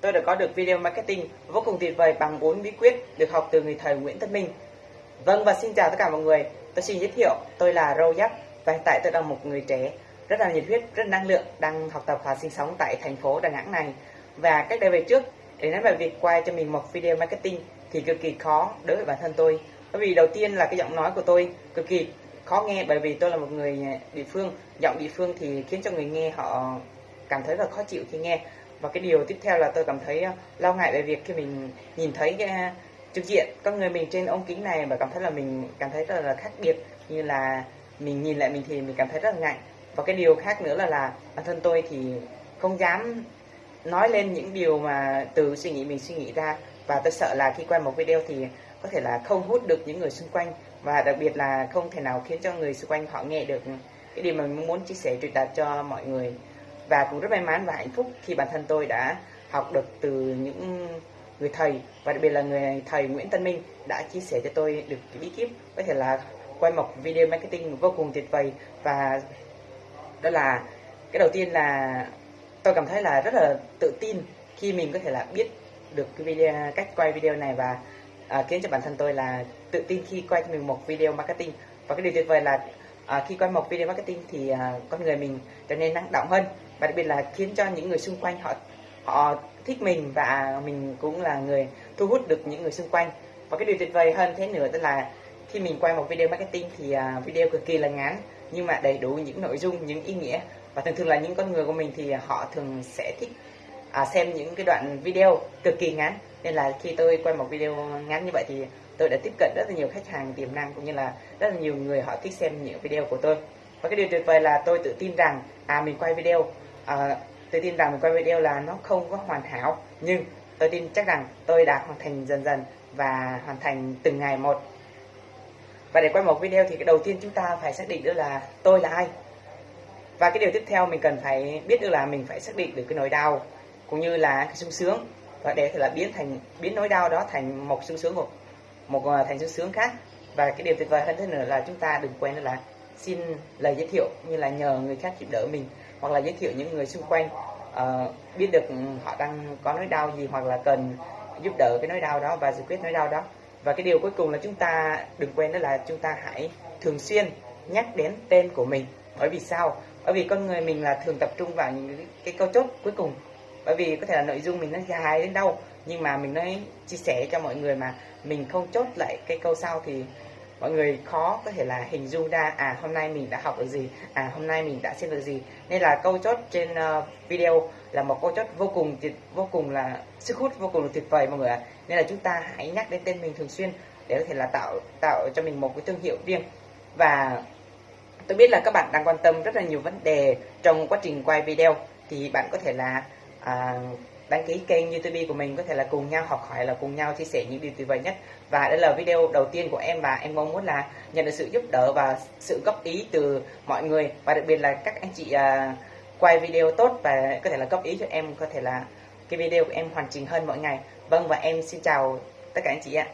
tôi đã có được video marketing vô cùng tuyệt vời bằng 4 bí quyết được học từ người thầy Nguyễn Tất Minh. Vâng và xin chào tất cả mọi người. Tôi xin giới thiệu, tôi là Râu giáp và hiện tại tôi là một người trẻ rất là nhiệt huyết, rất năng lượng đang học tập và sinh sống tại thành phố Đà Nẵng này. Và cách đây về trước để nói về việc quay cho mình một video marketing thì cực kỳ khó đối với bản thân tôi. Bởi vì đầu tiên là cái giọng nói của tôi cực kỳ khó nghe bởi vì tôi là một người địa phương, giọng địa phương thì khiến cho người nghe họ cảm thấy rất khó chịu khi nghe và cái điều tiếp theo là tôi cảm thấy ờ, lo ngại về việc khi mình nhìn thấy cái ờ, trực diện con người mình trên ống kính này và cảm thấy là mình cảm thấy rất là khác biệt, như là mình nhìn lại mình thì mình cảm thấy rất là ngại. Và cái điều khác nữa là là bản thân tôi thì không dám nói lên những điều mà từ suy nghĩ mình suy nghĩ ra. Và tôi sợ là khi quay một video thì có thể là không hút được những người xung quanh. Và đặc biệt là không thể nào khiến cho người xung quanh họ nghe được cái điều mà mình muốn chia sẻ, truyền đạt cho mọi người và cũng rất may mắn và hạnh phúc khi bản thân tôi đã học được từ những người thầy và đặc biệt là người thầy Nguyễn Tân Minh đã chia sẻ cho tôi được cái bí kíp có thể là quay một video marketing vô cùng tuyệt vời. Và đó là cái đầu tiên là tôi cảm thấy là rất là tự tin khi mình có thể là biết được cái video cách quay video này và à, khiến cho bản thân tôi là tự tin khi quay cho mình một video marketing. Và cái điều tuyệt vời là à, khi quay một video marketing thì à, con người mình trở nên năng động hơn và đặc biệt là khiến cho những người xung quanh họ họ thích mình và mình cũng là người thu hút được những người xung quanh. Và cái điều tuyệt vời hơn thế nữa tức là khi mình quay một video marketing thì à, video cực kỳ là ngắn nhưng mà đầy đủ những nội dung những ý nghĩa. Và thường thường là những con người của mình thì họ thường sẽ thích à, xem những cái đoạn video cực kỳ ngắn. Nên là khi tôi quay một video ngắn như vậy thì tôi đã tiếp cận rất là nhiều khách hàng tiềm năng cũng như là rất là nhiều người họ thích xem những video của tôi. Và cái điều tuyệt vời là tôi tự tin rằng à mình quay video à, tôi tin rằng mình quay video là nó không có hoàn hảo nhưng tôi tin chắc rằng tôi đã hoàn thành dần dần và hoàn thành từng ngày một. Và để quay một video thì cái đầu tiên chúng ta phải xác định được là tôi là ai. Và cái điều tiếp theo mình cần phải biết được là mình phải xác định được cái nỗi đau cũng như là cái sung sướng. Và để là biến thành biến nỗi đau đó thành một sung sướng một một à, thành sung sướng khác. Và cái điều tuyệt vời hơn thế nữa là chúng ta đừng quên là xin lời giới thiệu như là nhờ người khác giúp đỡ mình hoặc là giới thiệu những người xung quanh uh, biết được họ đang có nỗi đau gì hoặc là cần giúp đỡ cái nỗi đau đó và giải quyết nỗi đau đó. Và cái điều cuối cùng là chúng ta đừng quên đó là chúng ta hãy thường xuyên nhắc đến tên của mình. Bởi vì sao? Bởi vì con người mình là thường tập trung vào những cái câu chốt cuối cùng. Bởi vì có thể là nội dung mình nó dài đến đâu nhưng mà mình nói chia sẻ cho mọi người mà mình không chốt lại cái câu sau thì mọi người khó có thể là hình dung ra à hôm nay mình đã học được gì à hôm nay mình đã xem được gì. Nên là câu chốt trên uh, video là một câu chốt vô cùng tuyệt vô cùng là sức hút vô cùng là tuyệt vời mọi người ạ. Nên là chúng ta hãy nhắc đến tên mình thường xuyên để có thể là tạo tạo cho mình một cái thương hiệu riêng. Và tôi biết là các bạn đang quan tâm rất là nhiều vấn đề trong quá trình quay video. Thì bạn có thể là à, đăng ký kênh YouTube của mình có thể là cùng nhau học hỏi là cùng nhau chia sẻ những điều tuyệt vời nhất. Và đây là video đầu tiên của em và em mong muốn là nhận được sự giúp đỡ và sự góp ý từ mọi người. Và đặc biệt là các anh chị à, quay video tốt và có thể là góp ý cho em có thể là cái video của em hoàn chỉnh hơn mỗi ngày. Vâng và em xin chào tất cả anh chị ạ.